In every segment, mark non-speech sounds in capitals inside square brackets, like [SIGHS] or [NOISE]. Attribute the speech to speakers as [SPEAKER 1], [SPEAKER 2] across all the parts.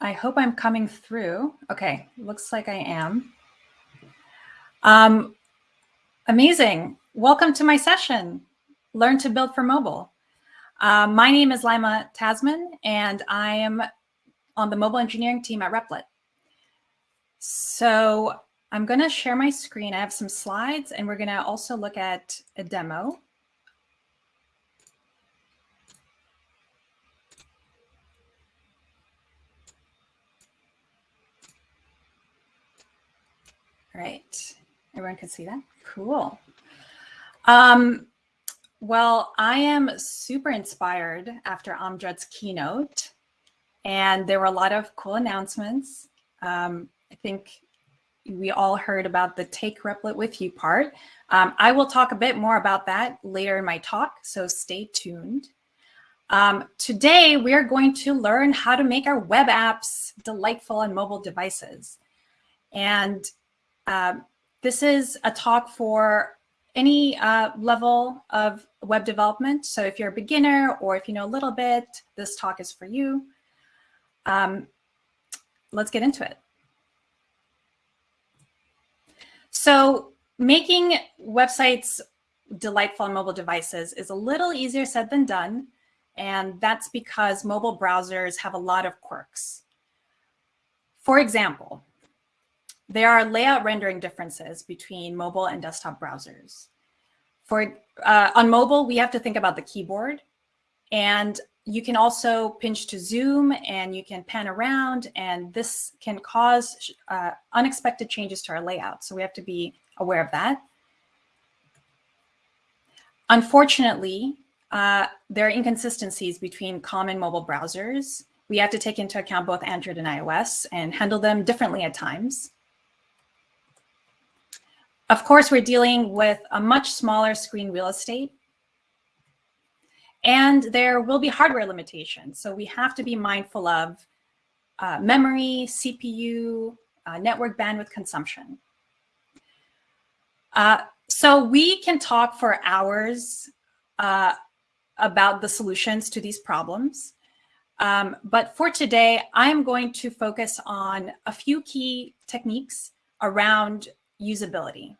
[SPEAKER 1] I hope I'm coming through. Okay, looks like I am. Um, amazing. Welcome to my session, Learn to Build for Mobile. Uh, my name is Lima Tasman, and I am on the mobile engineering team at Replit. So I'm going to share my screen. I have some slides, and we're going to also look at a demo. Right. Everyone can see that? Cool. Um, well, I am super inspired after Amjad's keynote, and there were a lot of cool announcements. Um, I think we all heard about the Take Replit With You part. Um, I will talk a bit more about that later in my talk, so stay tuned. Um, today, we are going to learn how to make our web apps delightful on mobile devices. And um, this is a talk for any uh, level of web development. So if you're a beginner or if you know a little bit, this talk is for you. Um, let's get into it. So making websites delightful on mobile devices is a little easier said than done. And that's because mobile browsers have a lot of quirks. For example, there are layout rendering differences between mobile and desktop browsers. For uh, On mobile, we have to think about the keyboard. And you can also pinch to zoom and you can pan around and this can cause uh, unexpected changes to our layout. So we have to be aware of that. Unfortunately, uh, there are inconsistencies between common mobile browsers. We have to take into account both Android and iOS and handle them differently at times. Of course, we're dealing with a much smaller screen real estate. And there will be hardware limitations. So we have to be mindful of uh, memory, CPU, uh, network bandwidth consumption. Uh, so we can talk for hours uh, about the solutions to these problems. Um, but for today, I'm going to focus on a few key techniques around usability.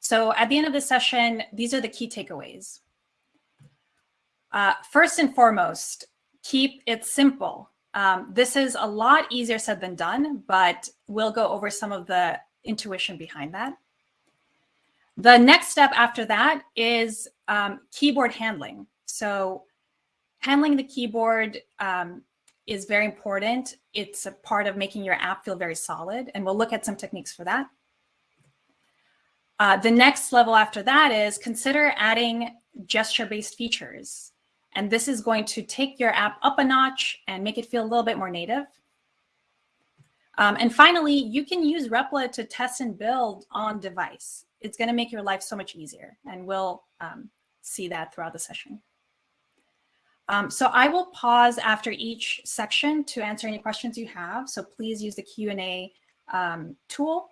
[SPEAKER 1] So at the end of the session, these are the key takeaways. Uh, first and foremost, keep it simple. Um, this is a lot easier said than done, but we'll go over some of the intuition behind that. The next step after that is um, keyboard handling. So handling the keyboard um, is very important. It's a part of making your app feel very solid, and we'll look at some techniques for that. Uh, the next level after that is consider adding gesture-based features. And this is going to take your app up a notch and make it feel a little bit more native. Um, and finally, you can use Replit to test and build on device. It's going to make your life so much easier. And we'll um, see that throughout the session. Um, so I will pause after each section to answer any questions you have. So please use the Q&A um, tool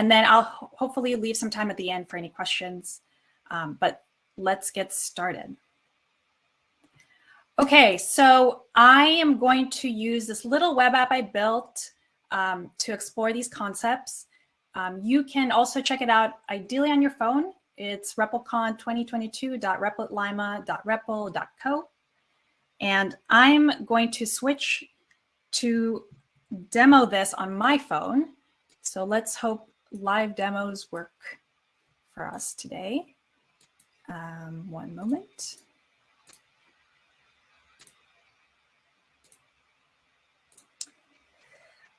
[SPEAKER 1] and then I'll ho hopefully leave some time at the end for any questions. Um, but let's get started. Okay, so I am going to use this little web app I built um, to explore these concepts. Um, you can also check it out ideally on your phone. It's replicon2022.replitlima.repl.co. And I'm going to switch to demo this on my phone. So let's hope live demos work for us today. Um, one moment.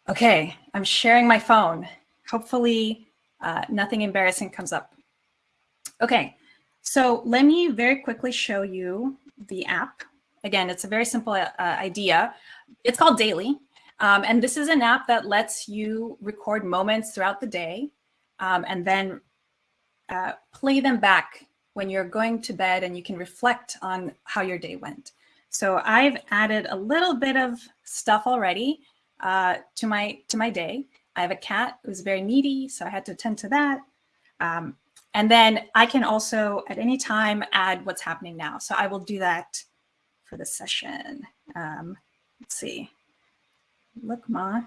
[SPEAKER 1] Okay, I'm sharing my phone. Hopefully uh, nothing embarrassing comes up. Okay, so let me very quickly show you the app. Again, it's a very simple uh, idea. It's called Daily. Um, and this is an app that lets you record moments throughout the day um, and then uh, play them back when you're going to bed and you can reflect on how your day went. So I've added a little bit of stuff already uh, to my to my day. I have a cat who's very needy, so I had to attend to that. Um, and then I can also at any time add what's happening now. So I will do that for the session. Um, let's see. Look, Ma,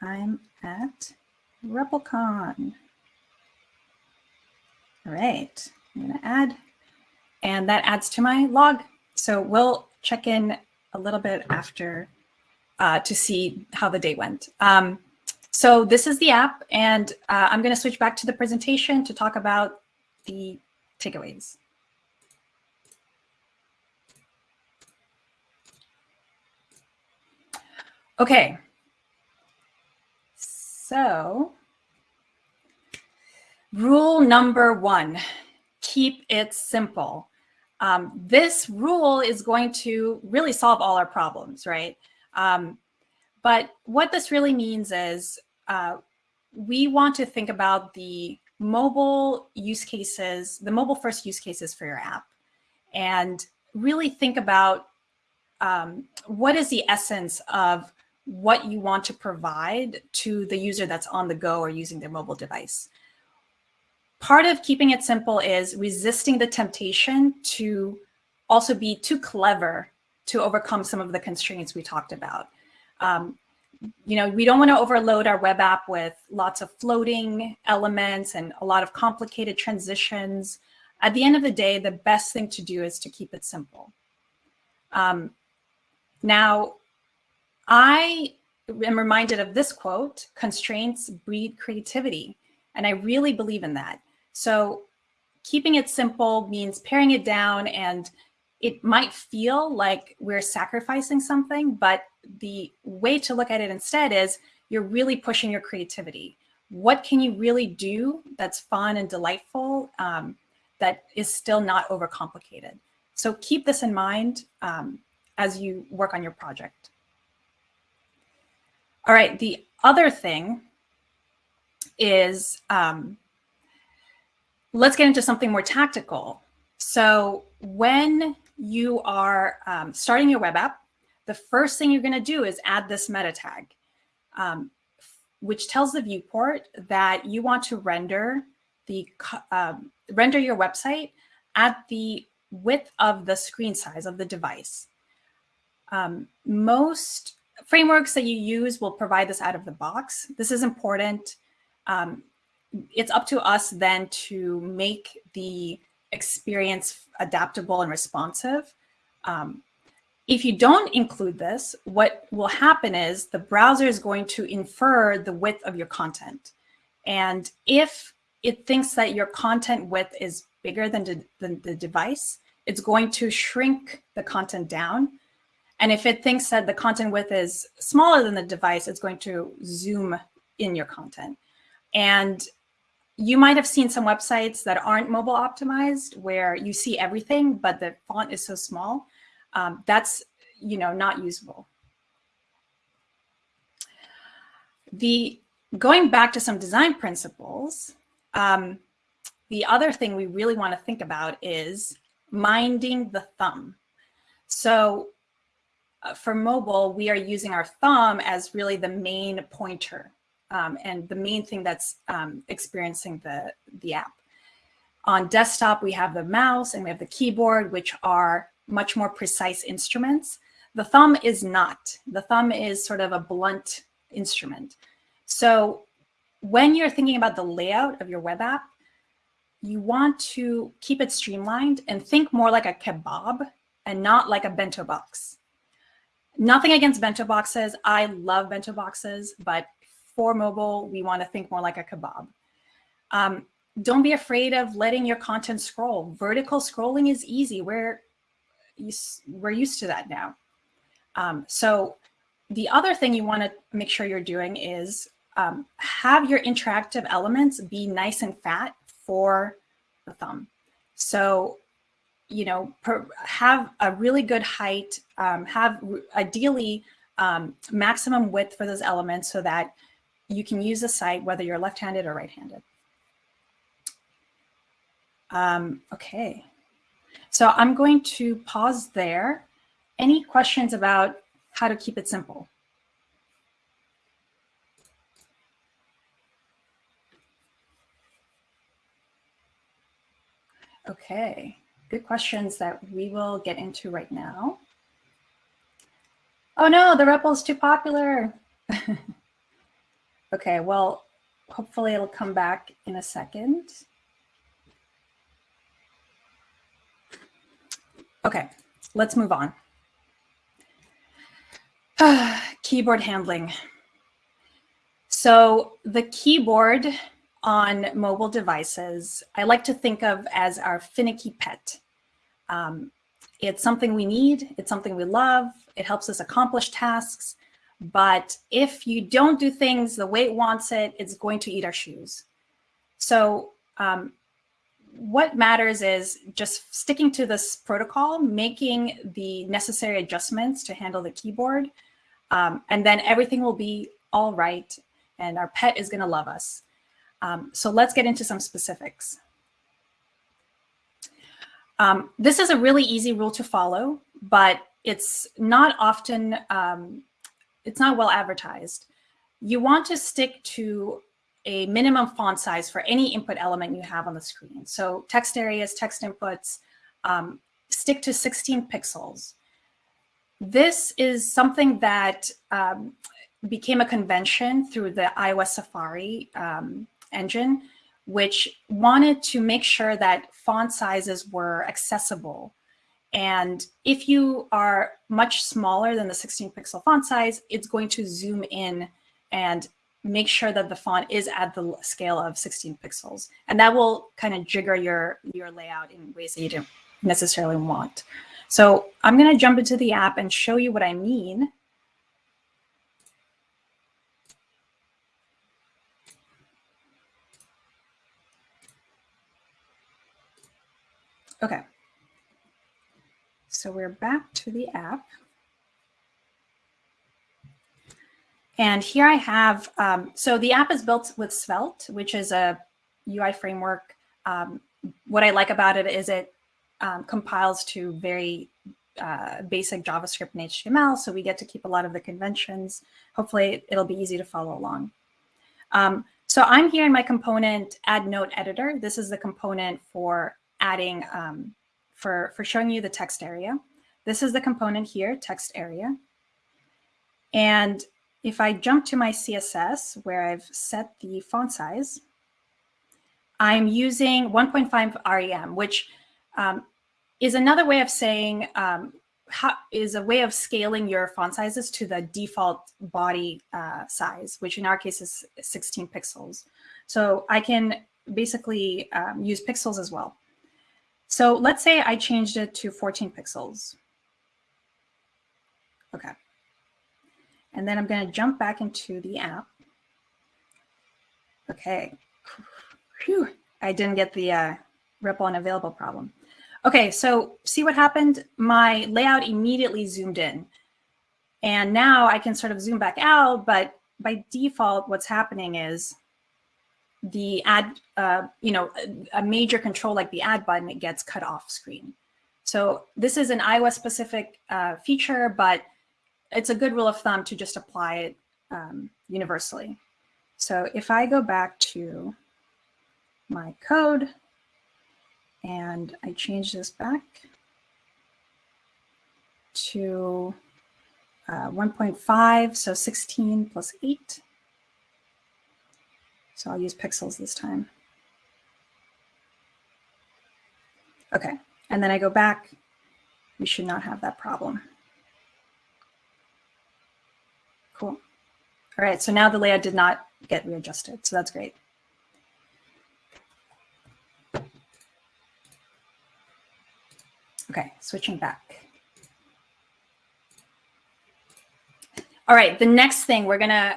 [SPEAKER 1] I'm at REPLCon. All right, I'm gonna add, and that adds to my log. So we'll check in a little bit after uh, to see how the day went. Um, so this is the app, and uh, I'm gonna switch back to the presentation to talk about the takeaways. Okay. So rule number one, keep it simple. Um, this rule is going to really solve all our problems, right? Um, but what this really means is uh, we want to think about the mobile use cases, the mobile first use cases for your app, and really think about um, what is the essence of what you want to provide to the user that's on the go or using their mobile device. Part of keeping it simple is resisting the temptation to also be too clever to overcome some of the constraints we talked about. Um, you know, we don't want to overload our web app with lots of floating elements and a lot of complicated transitions. At the end of the day, the best thing to do is to keep it simple. Um, now, I am reminded of this quote, constraints breed creativity. And I really believe in that. So keeping it simple means paring it down and it might feel like we're sacrificing something, but the way to look at it instead is you're really pushing your creativity. What can you really do that's fun and delightful um, that is still not overcomplicated? So keep this in mind um, as you work on your project. All right, the other thing is um, let's get into something more tactical. So when you are um, starting your web app, the first thing you're going to do is add this meta tag, um, which tells the viewport that you want to render the um, render your website at the width of the screen size of the device. Um, most frameworks that you use will provide this out of the box. This is important. Um, it's up to us then to make the experience adaptable and responsive. Um, if you don't include this, what will happen is the browser is going to infer the width of your content. And if it thinks that your content width is bigger than, de than the device, it's going to shrink the content down and if it thinks that the content width is smaller than the device, it's going to zoom in your content. And you might have seen some websites that aren't mobile optimized where you see everything, but the font is so small. Um, that's you know not usable. The going back to some design principles, um, the other thing we really want to think about is minding the thumb. So uh, for mobile, we are using our thumb as really the main pointer um, and the main thing that's um, experiencing the, the app. On desktop, we have the mouse and we have the keyboard, which are much more precise instruments. The thumb is not. The thumb is sort of a blunt instrument. So when you're thinking about the layout of your web app, you want to keep it streamlined and think more like a kebab and not like a bento box. Nothing against bento boxes. I love bento boxes, but for mobile, we want to think more like a kebab. Um, don't be afraid of letting your content scroll. Vertical scrolling is easy. We're, we're used to that now. Um, so the other thing you want to make sure you're doing is um, have your interactive elements be nice and fat for the thumb. So you know, per, have a really good height, um, have ideally um, maximum width for those elements so that you can use the site whether you're left-handed or right-handed. Um, okay, so I'm going to pause there. Any questions about how to keep it simple? Okay good questions that we will get into right now. Oh no, the REPL is too popular. [LAUGHS] okay, well, hopefully it'll come back in a second. Okay, let's move on. [SIGHS] keyboard handling. So the keyboard on mobile devices, I like to think of as our finicky pet. Um, it's something we need, it's something we love, it helps us accomplish tasks, but if you don't do things the way it wants it, it's going to eat our shoes. So um, what matters is just sticking to this protocol, making the necessary adjustments to handle the keyboard, um, and then everything will be all right, and our pet is going to love us. Um, so let's get into some specifics. Um, this is a really easy rule to follow, but it's not often, um, it's not well advertised. You want to stick to a minimum font size for any input element you have on the screen. So text areas, text inputs, um, stick to 16 pixels. This is something that um, became a convention through the iOS Safari um, engine, which wanted to make sure that font sizes were accessible. And if you are much smaller than the 16 pixel font size, it's going to zoom in and make sure that the font is at the scale of 16 pixels. And that will kind of jigger your, your layout in ways that you don't necessarily want. So I'm going to jump into the app and show you what I mean. Okay. So we're back to the app. And here I have, um, so the app is built with Svelte, which is a UI framework. Um, what I like about it is it um, compiles to very uh, basic JavaScript and HTML, so we get to keep a lot of the conventions. Hopefully it'll be easy to follow along. Um, so I'm here in my component add note editor. This is the component for adding, um, for, for showing you the text area. This is the component here, text area. And if I jump to my CSS where I've set the font size, I'm using 1.5 REM, which um, is another way of saying um, how, is a way of scaling your font sizes to the default body uh, size, which in our case is 16 pixels. So I can basically um, use pixels as well. So let's say I changed it to 14 pixels. Okay. And then I'm going to jump back into the app. Okay. Whew. I didn't get the uh, REPL unavailable problem. Okay, so see what happened? My layout immediately zoomed in. And now I can sort of zoom back out, but by default, what's happening is the ad, uh, you know, a, major control like the add button, it gets cut off screen. So this is an iOS specific uh, feature, but it's a good rule of thumb to just apply it um, universally. So if I go back to my code and I change this back to uh, 1.5, so 16 plus 8. So I'll use pixels this time. Okay, and then I go back. We should not have that problem. Cool. All right, so now the layout did not get readjusted, so that's great. Okay, switching back. All right, the next thing we're gonna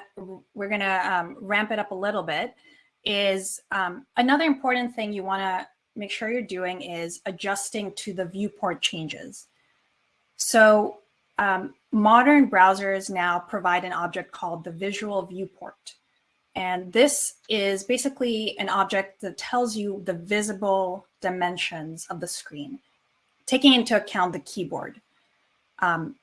[SPEAKER 1] we're gonna um, ramp it up a little bit is um, another important thing you wanna make sure you're doing is adjusting to the viewport changes. So um, modern browsers now provide an object called the visual viewport. And this is basically an object that tells you the visible dimensions of the screen, taking into account the keyboard. Um,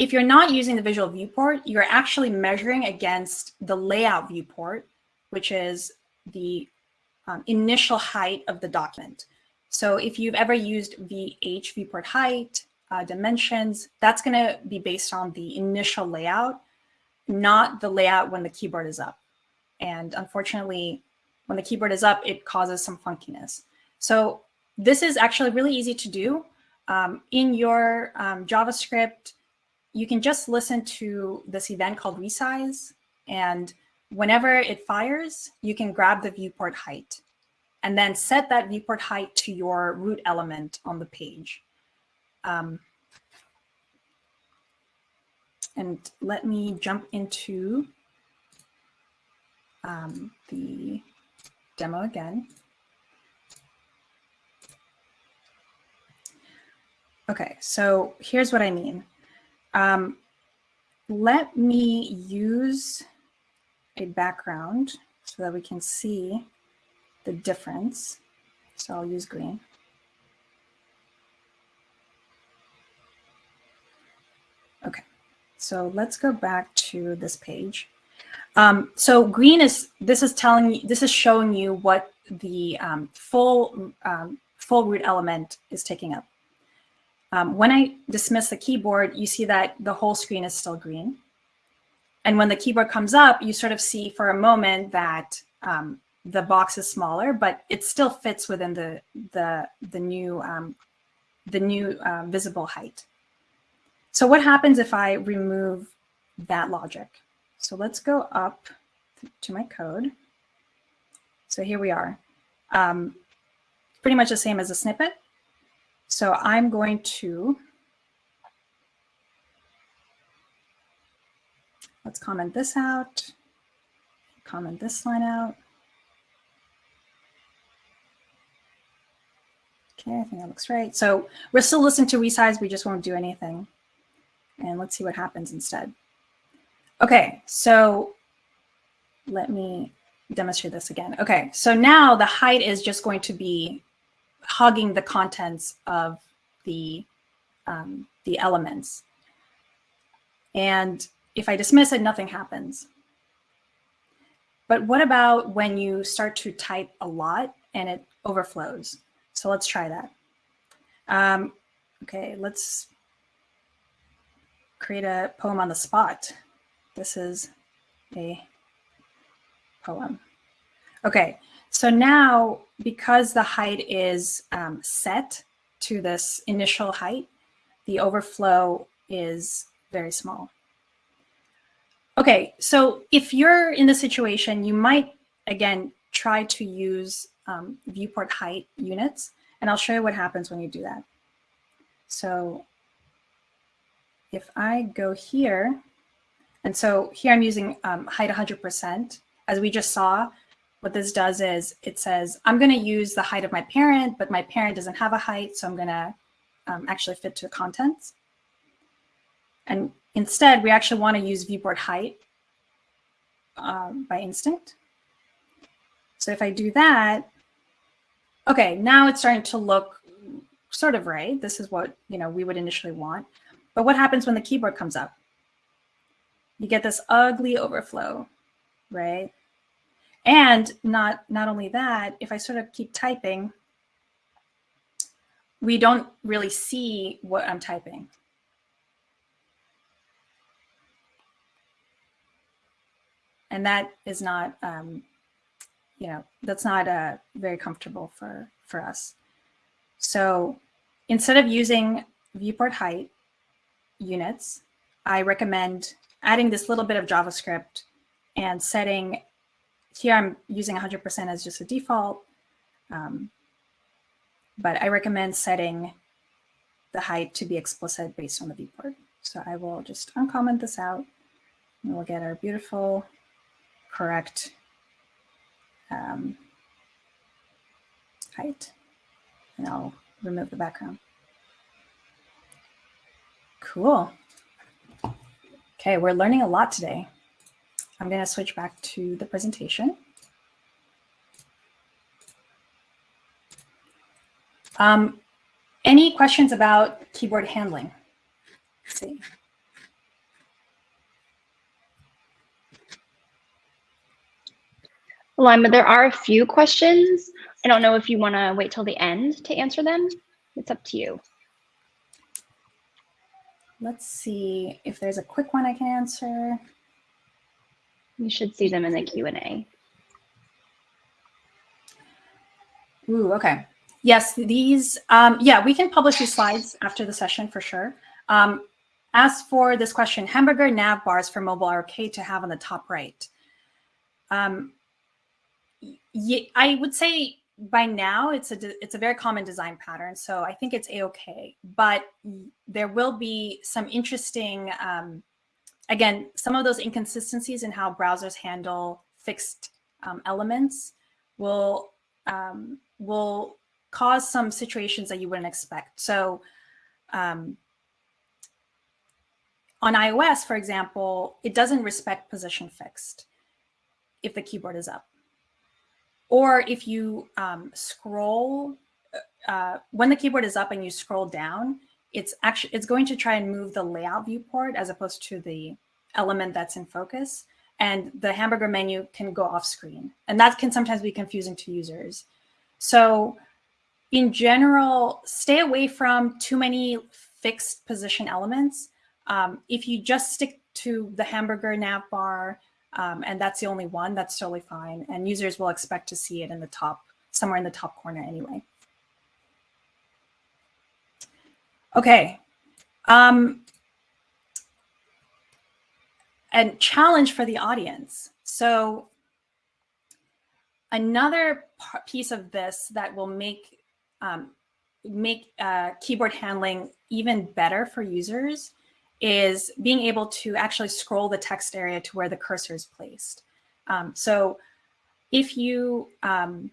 [SPEAKER 1] if you're not using the visual viewport, you're actually measuring against the layout viewport, which is the um, initial height of the document. So if you've ever used VH viewport height, uh, dimensions, that's going to be based on the initial layout, not the layout when the keyboard is up. And unfortunately, when the keyboard is up, it causes some funkiness. So this is actually really easy to do. Um, in your um, JavaScript, you can just listen to this event called resize. And whenever it fires, you can grab the viewport height and then set that viewport height to your root element on the page. Um, and let me jump into um, the demo again. Okay, so here's what I mean. Um, let me use a background so that we can see the difference. So I'll use green. Okay, so let's go back to this page. Um, so green is, this is telling you, this is showing you what the um, full, um, full root element is taking up. Um, when I dismiss the keyboard, you see that the whole screen is still green. And when the keyboard comes up, you sort of see for a moment that um, the box is smaller, but it still fits within the the the new um, the new uh, visible height. So what happens if I remove that logic? So let's go up to my code. So here we are. Um, pretty much the same as a snippet. So I'm going to, let's comment this out, comment this line out. Okay, I think that looks right. So we're still listening to resize, we just won't do anything. And let's see what happens instead. Okay, so let me demonstrate this again. Okay, so now the height is just going to be hugging the contents of the, um, the elements. And if I dismiss it, nothing happens. But what about when you start to type a lot and it overflows? So let's try that. Um, okay, let's create a poem on the spot. This is a poem. Okay, so now, because the height is um, set to this initial height, the overflow is very small. Okay, so if you're in the situation, you might, again, try to use um, viewport height units, and I'll show you what happens when you do that. So if I go here, and so here I'm using um, height 100%. As we just saw, what this does is it says, I'm going to use the height of my parent, but my parent doesn't have a height, so I'm going to um, actually fit to the contents. And instead, we actually want to use viewport height um, by instinct. So if I do that, okay, now it's starting to look sort of right. This is what you know we would initially want. But what happens when the keyboard comes up? You get this ugly overflow, right? And not, not only that, if I sort of keep typing, we don't really see what I'm typing. And that is not, um, you know, that's not uh, very comfortable for, for us. So instead of using viewport height units, I recommend adding this little bit of JavaScript and setting here I'm using 100% as just a default, um, but I recommend setting the height to be explicit based on the viewport. So I will just uncomment this out and we'll get our beautiful, correct um, height. And I'll remove the background. Cool. Okay, we're learning a lot today. I'm going to switch back to the presentation. Um, any questions about keyboard handling? Let's see.
[SPEAKER 2] Lima, there are a few questions. I don't know if you want to wait till the end to answer them. It's up to you.
[SPEAKER 1] let's see if there's a quick one I can answer.
[SPEAKER 2] You should see them in the Q&A.
[SPEAKER 1] Ooh, okay. Yes, these, um, yeah, we can publish these slides after the session for sure. Um, as for this question, hamburger nav bars for mobile are okay to have on the top right. Um, I would say by now it's a it's a very common design pattern, so I think it's a okay. But there will be some interesting, um, again, some of those inconsistencies in how browsers handle fixed um, elements will um, will cause some situations that you wouldn't expect. So um, on iOS, for example, it doesn't respect position fixed if the keyboard is up. Or if you um, scroll, uh, when the keyboard is up and you scroll down, it's actually it's going to try and move the layout viewport as opposed to the element that's in focus. And the hamburger menu can go off screen. And that can sometimes be confusing to users. So in general, stay away from too many fixed position elements. Um, if you just stick to the hamburger nav bar, um, and that's the only one, that's totally fine. And users will expect to see it in the top, somewhere in the top corner anyway. Okay. Um, and challenge for the audience. So another piece of this that will make um, make uh, keyboard handling even better for users is being able to actually scroll the text area to where the cursor is placed. Um, so if you um,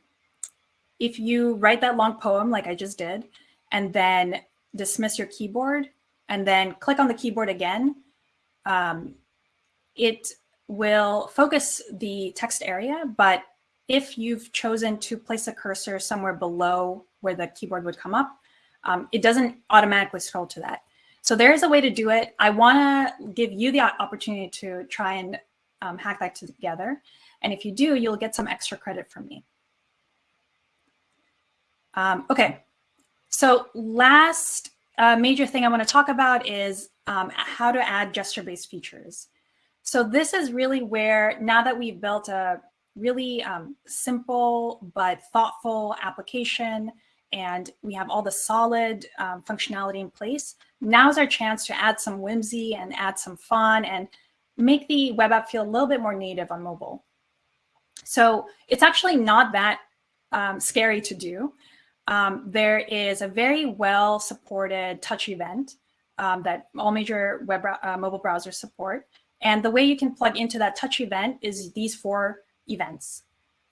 [SPEAKER 1] if you write that long poem like I just did, and then dismiss your keyboard, and then click on the keyboard again, um, it will focus the text area, but if you've chosen to place a cursor somewhere below where the keyboard would come up, um, it doesn't automatically scroll to that. So there is a way to do it. I want to give you the opportunity to try and um, hack that together. And if you do, you'll get some extra credit from me. Um, okay, so last uh, major thing I want to talk about is um, how to add gesture-based features. So this is really where, now that we've built a really um, simple but thoughtful application and we have all the solid um, functionality in place, now's our chance to add some whimsy and add some fun and make the web app feel a little bit more native on mobile. So it's actually not that um, scary to do. Um, there is a very well supported touch event um, that all major web uh, mobile browsers support. And the way you can plug into that touch event is these four events.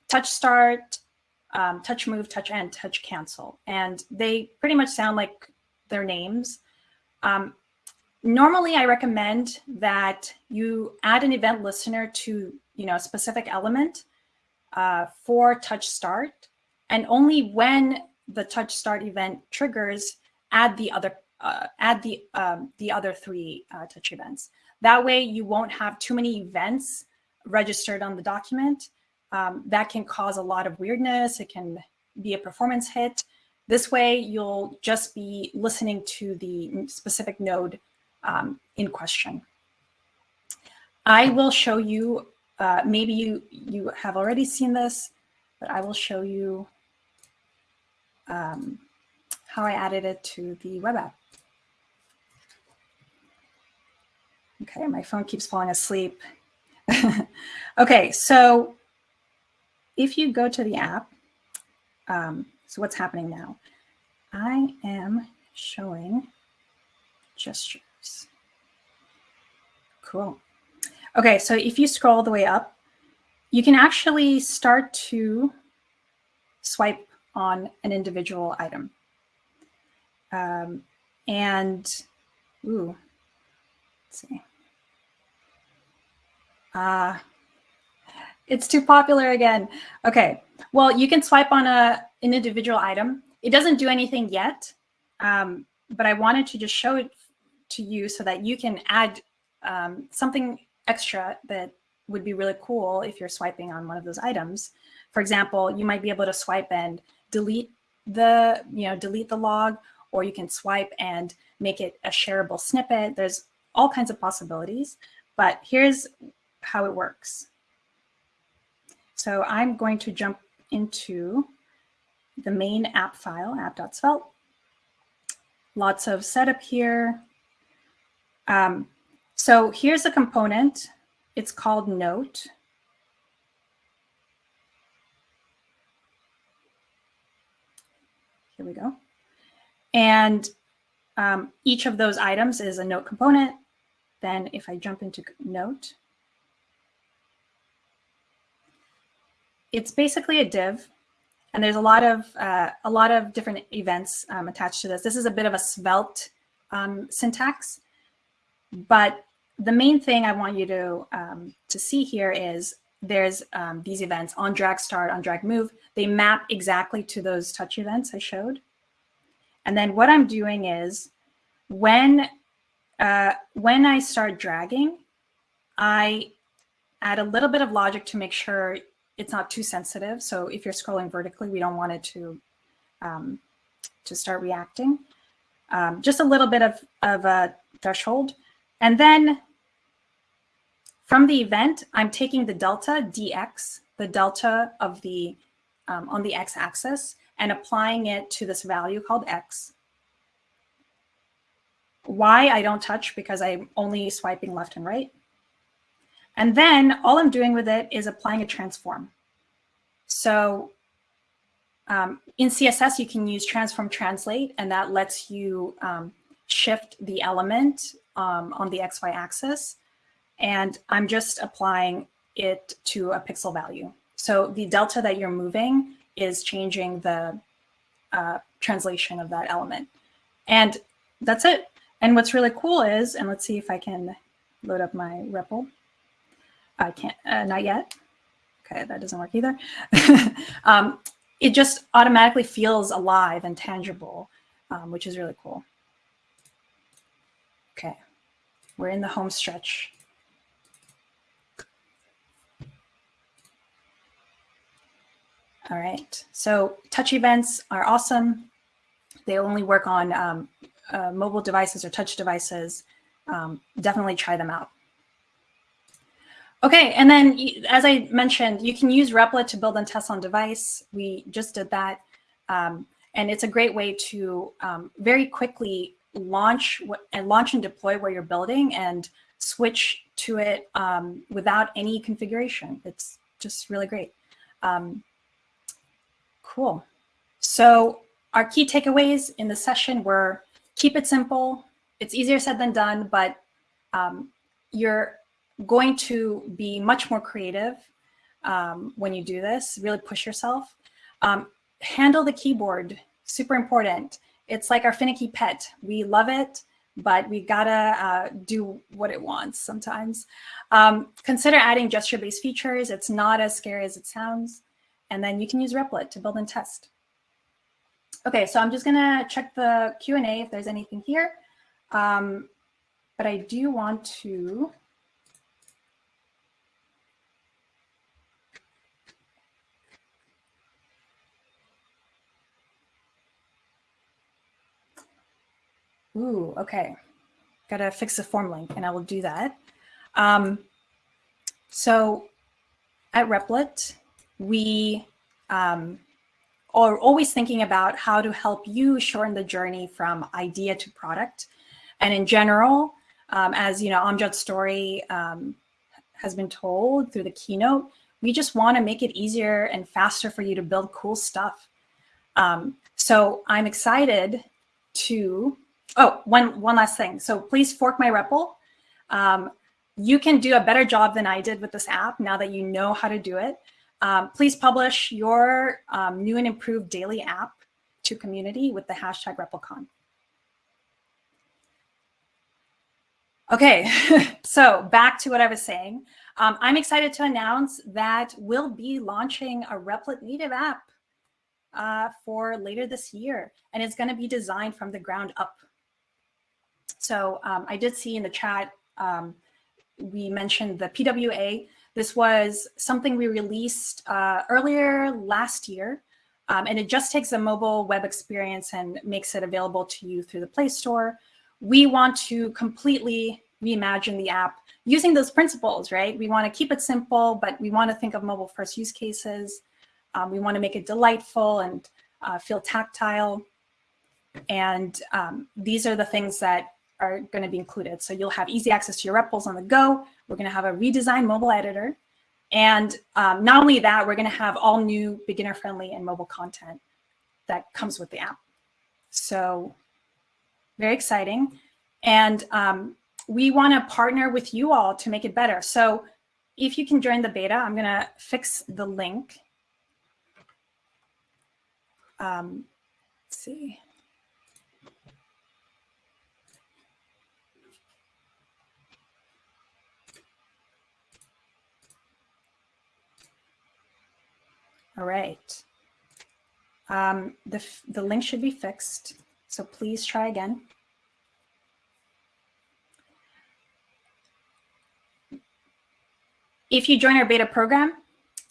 [SPEAKER 1] Touch start, um, touch move, touch end, touch cancel. And they pretty much sound like their names. Um, normally, I recommend that you add an event listener to you know, a specific element uh, for touch start. And only when the touch start event triggers, add the other uh, add the um, the other three uh, touch events. That way, you won't have too many events registered on the document. Um, that can cause a lot of weirdness. It can be a performance hit. This way, you'll just be listening to the specific node um, in question. I will show you, uh, maybe you, you have already seen this, but I will show you um, how I added it to the web app. Okay, my phone keeps falling asleep. [LAUGHS] okay, so if you go to the app, um, so what's happening now? I am showing gestures. Cool. Okay, so if you scroll the way up, you can actually start to swipe on an individual item. Um, and, ooh, let's see. Uh, it's too popular again. Okay, well, you can swipe on a, an individual item. It doesn't do anything yet, um, but I wanted to just show it to you so that you can add um, something extra that would be really cool if you're swiping on one of those items. For example, you might be able to swipe and delete the, you know, delete the log or you can swipe and make it a shareable snippet. There's all kinds of possibilities, but here's how it works. So I'm going to jump into the main app file, app.svelte. Lots of setup here. Um, so here's a component. It's called Note. Here we go. And um, each of those items is a note component. Then if I jump into note, it's basically a div. And there's a lot of uh, a lot of different events um, attached to this. This is a bit of a svelte um, syntax, but the main thing I want you to um, to see here is there's um, these events on drag start, on drag move. They map exactly to those touch events I showed. And then what I'm doing is when, uh, when I start dragging, I add a little bit of logic to make sure it's not too sensitive. So if you're scrolling vertically, we don't want it to, um, to start reacting. Um, just a little bit of, of a threshold. And then from the event, I'm taking the delta dx, the delta of the um, on the x-axis, and applying it to this value called x. Y I don't touch because I'm only swiping left and right. And then all I'm doing with it is applying a transform. So um, in CSS, you can use transform translate, and that lets you um, shift the element um, on the XY axis. And I'm just applying it to a pixel value. So the delta that you're moving is changing the uh, translation of that element. And that's it. And what's really cool is, and let's see if I can load up my REPL. I can't, uh, not yet. Okay, that doesn't work either. [LAUGHS] um, it just automatically feels alive and tangible, um, which is really cool. Okay, we're in the home stretch. All right, so touch events are awesome. They only work on um, uh, mobile devices or touch devices. Um, definitely try them out. Okay, and then as I mentioned, you can use Replit to build and test on device. We just did that. Um, and it's a great way to um, very quickly launch and launch and deploy where you're building and switch to it um, without any configuration. It's just really great. Um, Cool. So our key takeaways in the session were keep it simple. It's easier said than done, but um, you're going to be much more creative um, when you do this, really push yourself. Um, handle the keyboard, super important. It's like our finicky pet. We love it, but we gotta uh, do what it wants sometimes. Um, consider adding gesture-based features. It's not as scary as it sounds. And then you can use Replit to build and test. Okay, so I'm just gonna check the Q&A if there's anything here. Um, but I do want to Ooh, okay. Got to fix the form link, and I will do that. Um, so at Replit, we um, are always thinking about how to help you shorten the journey from idea to product. And in general, um, as you know, Amjad's story um, has been told through the keynote, we just want to make it easier and faster for you to build cool stuff. Um, so I'm excited to, oh, one, one last thing. So please fork my REPL. Um, you can do a better job than I did with this app now that you know how to do it. Um, please publish your um, new and improved daily app to community with the hashtag REPLCon. Okay, [LAUGHS] so back to what I was saying. Um, I'm excited to announce that we'll be launching a Replit native app uh, for later this year, and it's going to be designed from the ground up. So um, I did see in the chat, um, we mentioned the PWA. This was something we released uh, earlier last year. Um, and it just takes a mobile web experience and makes it available to you through the Play Store. We want to completely reimagine the app using those principles, right? We want to keep it simple, but we want to think of mobile first use cases. Um, we want to make it delightful and uh, feel tactile. And um, these are the things that are going to be included. So you'll have easy access to your REPLs on the go. We're going to have a redesigned mobile editor. And um, not only that, we're going to have all new beginner-friendly and mobile content that comes with the app. So very exciting. And um, we want to partner with you all to make it better. So if you can join the beta, I'm going to fix the link. Um, let's see. All right. Um, the, the link should be fixed, so please try again. If you join our beta program,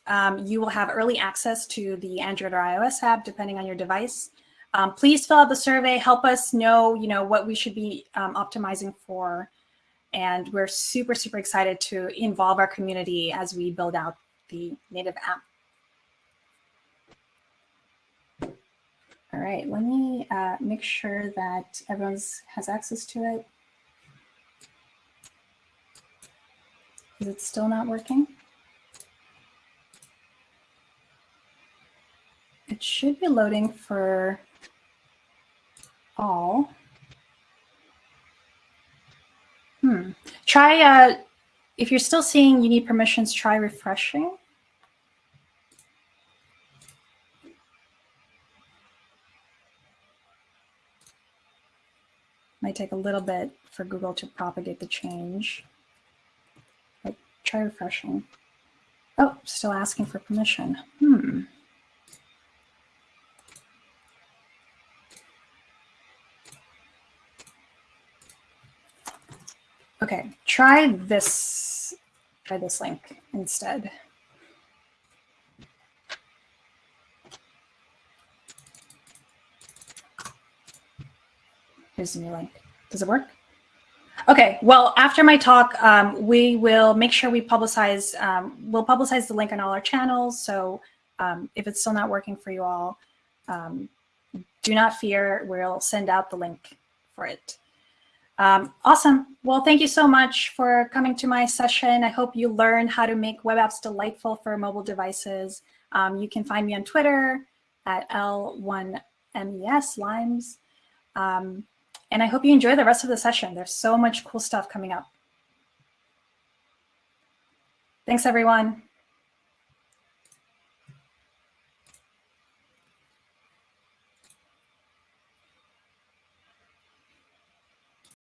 [SPEAKER 1] um, you will have early access to the Android or iOS app, depending on your device. Um, please fill out the survey, help us know, you know, what we should be um, optimizing for. And we're super, super excited to involve our community as we build out the native app. All right, let me uh, make sure that everyone has access to it. Is it still not working? It should be loading for all. Hmm. Try, uh, if you're still seeing you need permissions, try refreshing. Might take a little bit for Google to propagate the change. But try refreshing. Oh, still asking for permission. Hmm. Okay, try this, try this link instead. Here's a new link. Does it work? Okay, well, after my talk, um, we will make sure we publicize, um, we'll publicize the link on all our channels. So um, if it's still not working for you all, um, do not fear, we'll send out the link for it. Um, awesome. Well, thank you so much for coming to my session. I hope you learned how to make web apps delightful for mobile devices. Um, you can find me on Twitter at L1MES, Limes. Um, and I hope you enjoy the rest of the session. There's so much cool stuff coming up. Thanks, everyone.